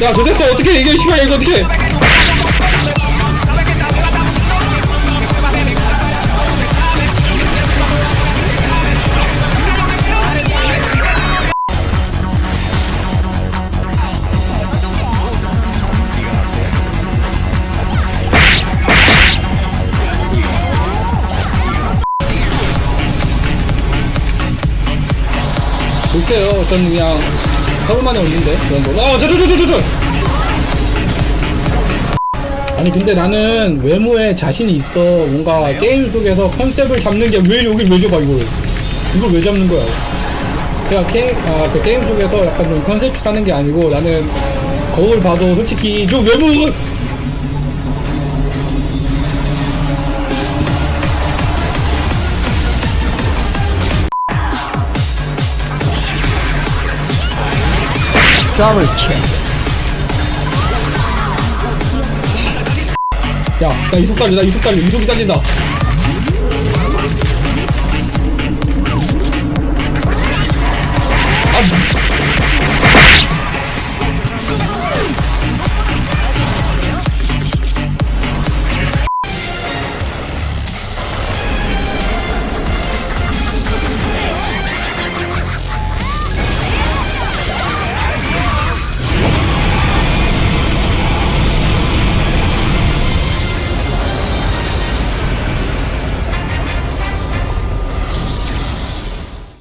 야 좋댔어. 어떻게 이게 시발 이거 어떻게? 글쎄요. 저는 그냥 하루 만에 올린데 그런 거. 아, 저, 저, 저, 저, 저, 저. 아니 근데 나는 외모에 자신이 있어. 뭔가 게임 속에서 컨셉을 잡는 게 왜 여길 왜 잡아 이걸? 이걸 왜 잡는 거야? 그냥 게임 아 그 게임 속에서 약간 좀 컨셉 하는 게 아니고 나는 거울 봐도 솔직히 좀 외모 더블 킬. 야, 나 이속 달려, 나 이속 달려, 이속이 달린다.